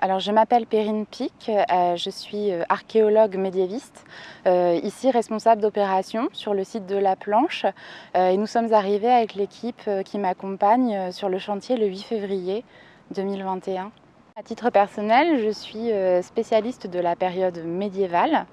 Alors je m'appelle Perrine Pic, euh, je suis euh, archéologue médiéviste, euh, ici responsable d'opérations sur le site de La Planche et nous sommes arrivés avec l'équipe qui m'accompagne sur le chantier le 8 février 2021. À titre personnel, je suis spécialiste de la période médiévale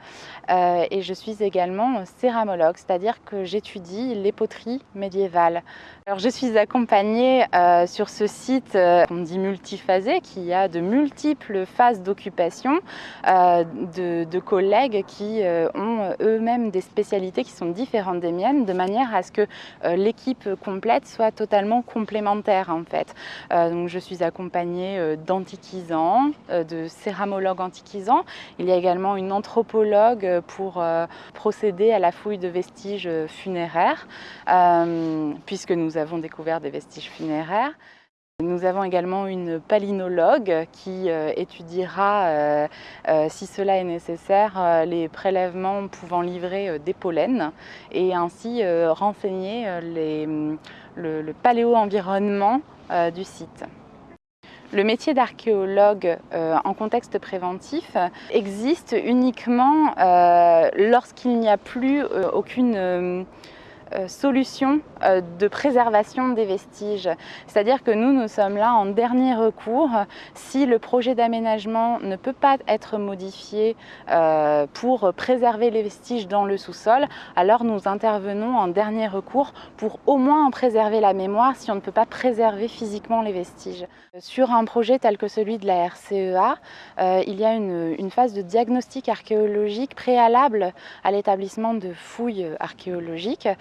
et je suis également céramologue, c'est-à-dire que j'étudie les poteries médiévales. Alors, je suis accompagnée euh, sur ce site, euh, on dit multiphasé, qui a de multiples phases d'occupation euh, de, collègues qui ont eux-mêmes des spécialités qui sont différentes des miennes, de manière à ce que l'équipe complète soit totalement complémentaire en fait. donc, je suis accompagnée d'antiquisants, de céramologues antiquisants. Il y a également une anthropologue pour procéder à la fouille de vestiges funéraires, puisque nous nous avons découvert des vestiges funéraires. Nous avons également une palynologue qui euh, étudiera, euh, euh, si cela est nécessaire, les prélèvements pouvant livrer des pollens et ainsi renseigner le, le paléo-environnement du site. Le métier d'archéologue en contexte préventif existe uniquement lorsqu'il n'y a plus aucune solution euh, de préservation des vestiges. C'est-à-dire que nous, nous sommes là en dernier recours. Si le projet d'aménagement ne peut pas être modifié euh, pour préserver les vestiges dans le sous-sol, alors nous intervenons en dernier recours pour au moins en préserver la mémoire si on ne peut pas préserver physiquement les vestiges. Sur un projet tel que celui de la RCEA, il y a une, une phase de diagnostic archéologique préalable à l'établissement de fouilles archéologiques euh,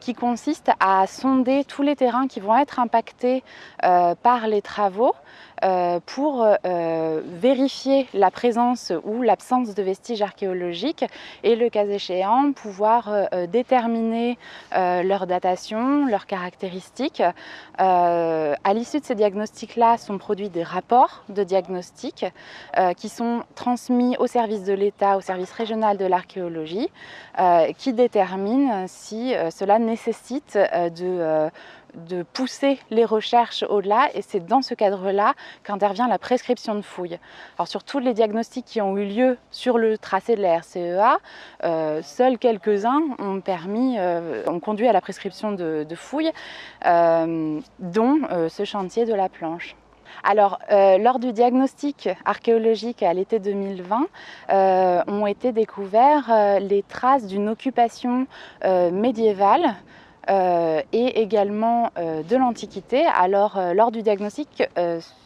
qui consiste à sonder tous les terrains qui vont être impactés euh, par les travaux euh, pour vérifier la présence ou l'absence de vestiges archéologiques et le cas échéant pouvoir déterminer leur datation, leurs caractéristiques. À l'issue de ces diagnostics-là sont produits des rapports de diagnostic qui sont transmis au service de l'État, au service régional de l'archéologie, qui déterminent si cela nécessite euh, de, euh, de pousser les recherches au-delà et c'est dans ce cadre-là qu'intervient la prescription de fouilles. Alors sur tous les diagnostics qui ont eu lieu sur le tracé de la RCEA, euh, seuls quelques-uns ont permis, ont conduit à la prescription de, fouilles, dont ce chantier de la planche. Alors, euh, lors du diagnostic archéologique à l'été 2020, euh, ont été découvertes euh, les traces d'une occupation médiévale euh, et également euh, de l'Antiquité. Alors, euh, lors du diagnostic,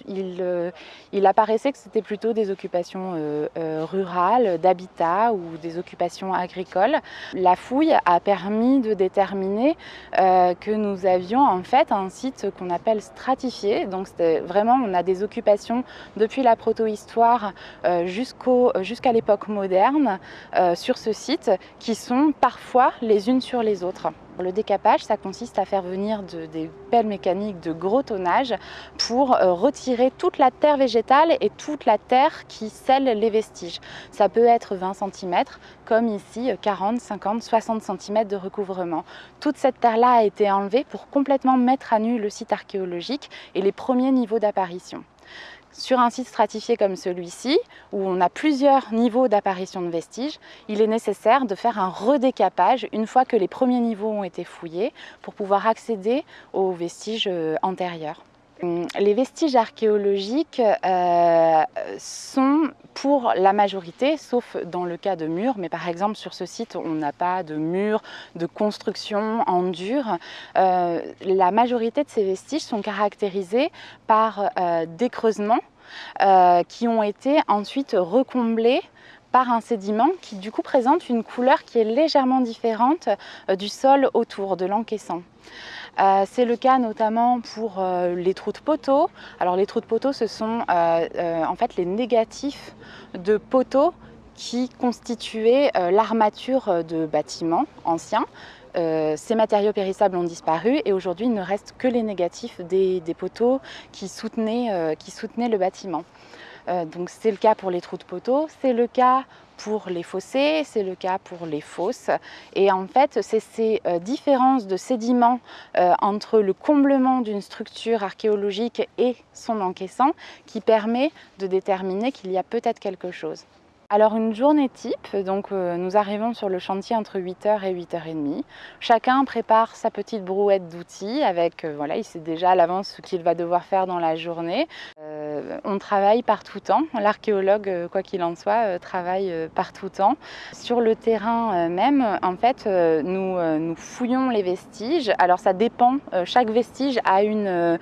il, il, apparaissait que c'était plutôt des occupations rurales, d'habitat ou des occupations agricoles. La fouille a permis de déterminer que nous avions en fait un site qu'on appelle stratifié. Donc, vraiment, on a des occupations depuis la protohistoire jusqu'à l'époque moderne sur ce site qui sont parfois les unes sur les autres. Le décapage, ça consiste à faire venir des pelles mécaniques de gros tonnage pour euh, toute la terre végétale et toute la terre qui scelle les vestiges. Ça peut être 20 cm, comme ici 40, 50, 60 cm de recouvrement. Toute cette terre-là a été enlevée pour complètement mettre à nu le site archéologique et les premiers niveaux d'apparition. Sur un site stratifié comme celui-ci, où on a plusieurs niveaux d'apparition de vestiges, il est nécessaire de faire un redécapage une fois que les premiers niveaux ont été fouillés pour pouvoir accéder aux vestiges euh, antérieurs. Hum, les vestiges archéologiques euh, sont pour la majorité, sauf dans le cas de murs, mais par exemple sur ce site on n'a pas de murs de construction en dur. Euh, la majorité de ces vestiges sont caractérisés par euh, des creusements qui ont été ensuite recomblés par un sédiment qui du coup présente une couleur qui est légèrement différente du sol autour de l'encaissant. Euh, c'est le cas notamment pour euh, les trous de poteaux. Alors les trous de poteaux, ce sont euh, en fait les négatifs de poteaux qui constituaient l'armature de bâtiments anciens. ces matériaux périssables ont disparu et aujourd'hui il ne reste que les négatifs des, poteaux qui soutenaient le bâtiment. Donc c'est le cas pour les trous de poteaux, c'est le cas pour les fossés, c'est le cas pour les fosses. Et en fait, c'est ces différences de sédiments entre le comblement d'une structure archéologique et son encaissant qui permet de déterminer qu'il y a peut-être quelque chose. Alors une journée type, donc euh, nous arrivons sur le chantier entre 8h et 8h30. Chacun prépare sa petite brouette d'outils avec, euh, voilà, il sait déjà à l'avance ce qu'il va devoir faire dans la journée. Euh, on travaille par tout temps, l'archéologue, quoi qu'il en soit, travaille par tout temps. Sur le terrain même, en fait, nous, fouillons les vestiges. Alors ça dépend, chaque vestige a une,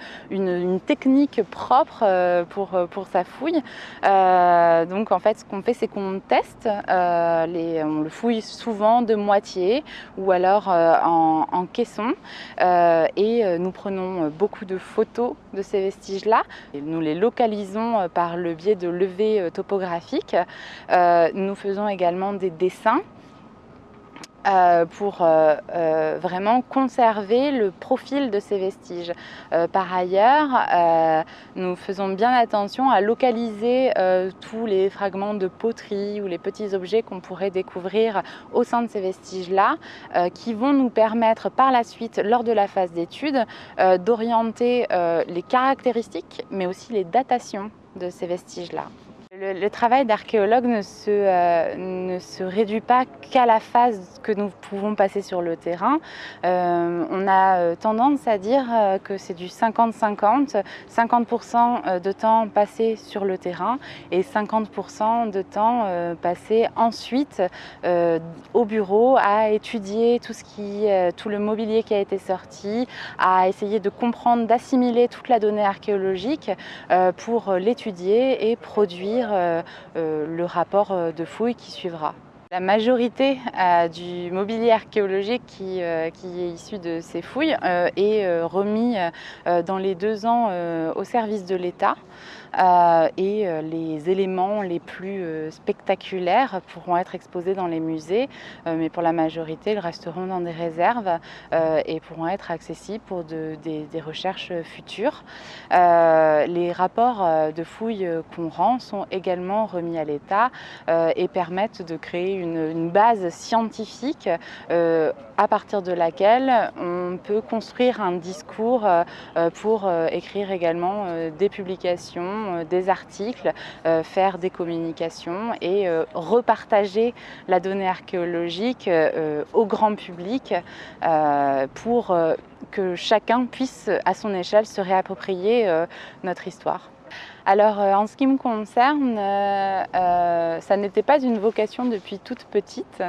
technique propre pour, sa fouille. donc en fait, ce qu'on fait, c'est on teste, euh, on le fouille souvent de moitié ou alors euh, en, caisson euh, et nous prenons beaucoup de photos de ces vestiges-là. Par le biais de levées topographiques. nous faisons également des dessins euh, pour euh, euh, vraiment conserver le profil de ces vestiges. par ailleurs, nous faisons bien attention à localiser tous les fragments de poterie ou les petits objets qu'on pourrait découvrir au sein de ces vestiges-là, qui vont nous permettre par la suite, lors de la phase d'étude, d'orienter les caractéristiques, mais aussi les datations de ces vestiges-là. Le, travail d'archéologue ne, se, euh, ne se réduit pas qu'à la phase que nous pouvons passer sur le terrain. Euh, on a euh, tendance à dire que c'est du 50-50, 50%, de temps passé sur le terrain et 50% de temps passé ensuite au bureau à étudier tout, ce qui, tout le mobilier qui a été sorti, à essayer de comprendre, d'assimiler toute la donnée archéologique pour l'étudier et produire le rapport euh, de fouille qui suivra. La majorité du mobilier archéologique qui, est issu de ces fouilles est remis dans les deux ans au service de l'État. Euh, et euh, les éléments les plus euh, spectaculaires pourront être exposés dans les musées, mais pour la majorité, ils resteront dans des réserves et pourront être accessibles pour des, recherches futures. les rapports de fouilles qu'on rend sont également remis à l'État et permettent de créer une, base scientifique à partir de laquelle on peut construire un discours pour écrire également des publications euh, des articles, euh, faire des communications et euh, repartager la donnée archéologique au grand public pour que chacun puisse à son échelle se réapproprier notre histoire. Alors en ce qui me concerne, ça n'était pas une vocation depuis toute petite.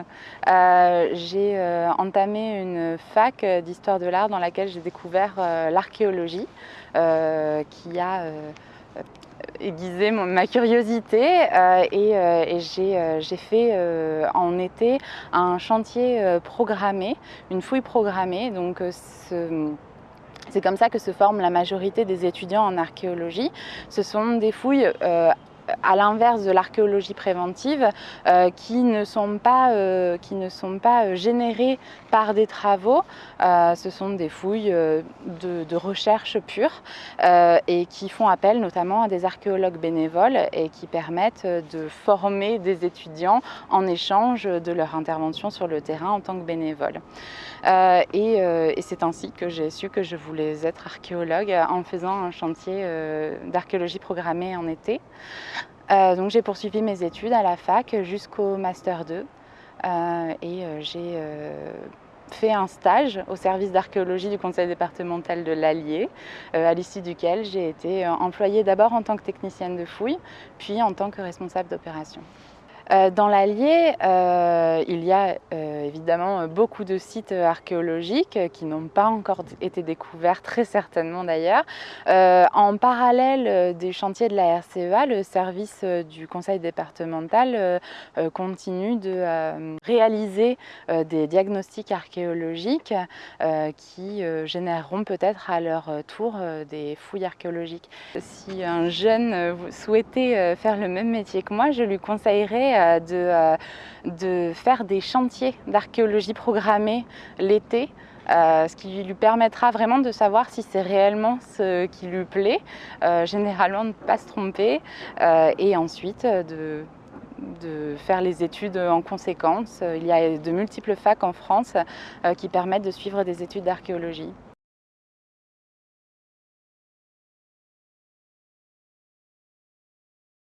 j'ai entamé une fac d'histoire de l'art dans laquelle j'ai découvert l'archéologie qui a aiguiser ma curiosité euh, et, euh, euh, j'ai fait en été un chantier programmé, une fouille programmée. Donc c'est comme ça que se forme la majorité des étudiants en archéologie. Ce sont des fouilles à l'inverse de l'archéologie préventive, euh, qui, ne sont pas, euh, qui ne sont pas euh, générées par des travaux. ce sont des fouilles de, recherche pure et qui font appel notamment à des archéologues bénévoles et qui permettent de former des étudiants en échange de leur intervention sur le terrain en tant que bénévoles. et, et c'est ainsi que j'ai su que je voulais être archéologue en faisant un chantier d'archéologie programmée en été. Euh, donc j'ai poursuivi mes études à la fac jusqu'au master 2 euh, et euh, j'ai fait un stage au service d'archéologie du conseil départemental de l'Allier, à l'issue duquel j'ai été employée d'abord en tant que technicienne de fouille, puis en tant que responsable d'opération. Euh, dans l'Allier, euh, il y a euh, évidemment beaucoup de sites archéologiques qui n'ont pas encore été découverts, très certainement d'ailleurs. en parallèle des chantiers de la RCEA, le service du conseil départemental continue de réaliser des diagnostics archéologiques qui généreront peut-être à leur tour des fouilles archéologiques. Si un jeune souhaitait faire le même métier que moi, je lui conseillerais de, euh, de faire des chantiers d'archéologie programmés l'été ce qui lui permettra vraiment de savoir si c'est réellement ce qui lui plaît, généralement de ne pas se tromper, et ensuite de faire les études en conséquence. Il y a de multiples facs en France qui permettent de suivre des études d'archéologie.